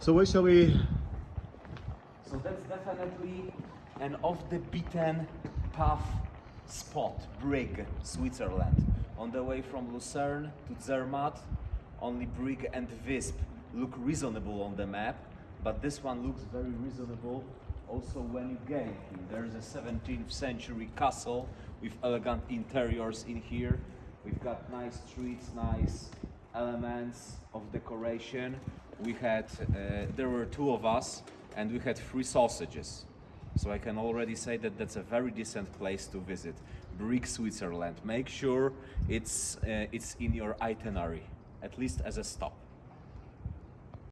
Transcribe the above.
So where shall we? So that's definitely an off the beaten path spot, Brig, Switzerland. On the way from Lucerne to Zermatt, only Brig and Visp look reasonable on the map, but this one looks very reasonable also when you get here. There's a 17th century castle with elegant interiors in here. We've got nice streets, nice elements of decoration. We had, uh, there were two of us, and we had three sausages. So I can already say that that's a very decent place to visit. Brig, Switzerland. Make sure it's uh, it's in your itinerary, at least as a stop.